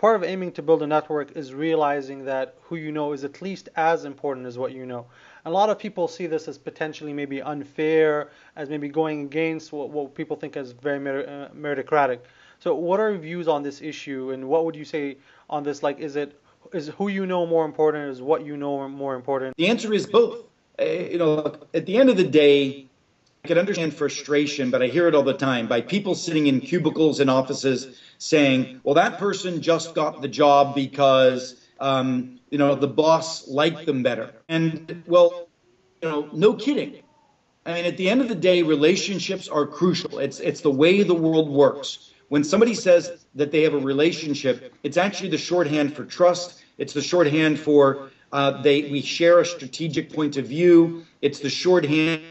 part of aiming to build a network is realizing that who you know is at least as important as what you know. A lot of people see this as potentially maybe unfair, as maybe going against what, what people think is very uh, meritocratic. So, what are your views on this issue, and what would you say on this? Like, is it is who you know more important? Is what you know more important? The answer is both. Uh, you know, at the end of the day, I can understand frustration, but I hear it all the time by people sitting in cubicles in offices saying, well, that person just got the job because, um, you know, the boss liked them better. And, well, you know, no kidding. I mean, at the end of the day, relationships are crucial. It's, it's the way the world works. When somebody says that they have a relationship, it's actually the shorthand for trust. It's the shorthand for uh, they, we share a strategic point of view. It's the shorthand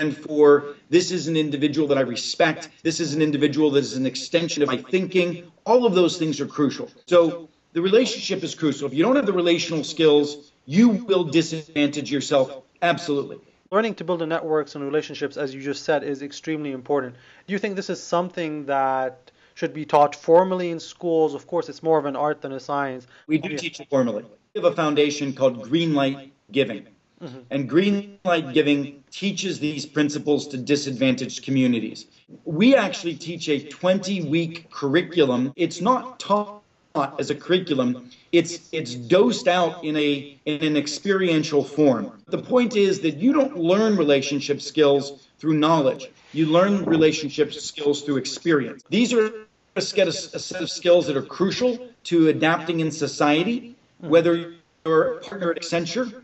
and for this is an individual that I respect. This is an individual that is an extension of my thinking. All of those things are crucial. So the relationship is crucial. If you don't have the relational skills, you will disadvantage yourself. Absolutely. Learning to build the networks and relationships, as you just said, is extremely important. Do you think this is something that should be taught formally in schools? Of course, it's more of an art than a science. We do teach it formally. We have a foundation called Greenlight Giving. Mm-hmm. And Greenlight Giving teaches these principles to disadvantaged communities. We actually teach a 20 week curriculum. It's not taught as a curriculum. It's it's dosed out in a in an experiential form. The point is that you don't learn relationship skills through knowledge. You learn relationship skills through experience. These are a set of skills that are crucial to adapting in society, whether you're a partner at Accenture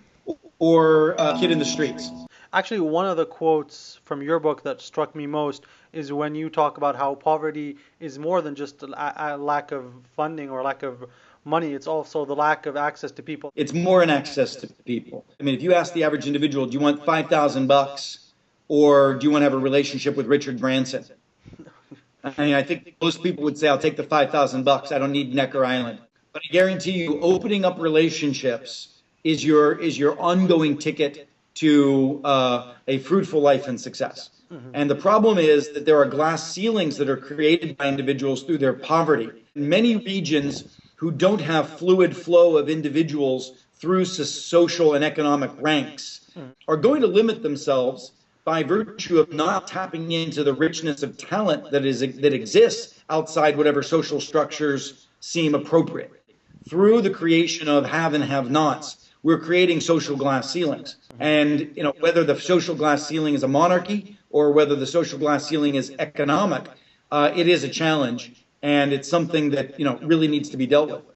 or a kid in the streets. Actually, one of the quotes from your book that struck me most is when you talk about how poverty is more than just a, a lack of funding or lack of money. It's also the lack of access to people. It's more an access to people. I mean, if you ask the average individual, do you want 5,000 bucks or do you want to have a relationship with Richard Branson? I mean, I think most people would say, I'll take the 5,000 bucks. I don't need Necker Island. But I guarantee you, opening up relationships is your is your ongoing ticket to uh, a fruitful life and success. Mm-hmm. And the problem is that there are glass ceilings that are created by individuals through their poverty. Many regions who don't have fluid flow of individuals through social and economic ranks mm-hmm. are going to limit themselves by virtue of not tapping into the richness of talent that is that exists outside whatever social structures seem appropriate through the creation of have and have nots we're creating social glass ceilings. And you know whether the social glass ceiling is a monarchy or whether the social glass ceiling is economic, uh, it is a challenge, and it's something that you know really needs to be dealt with.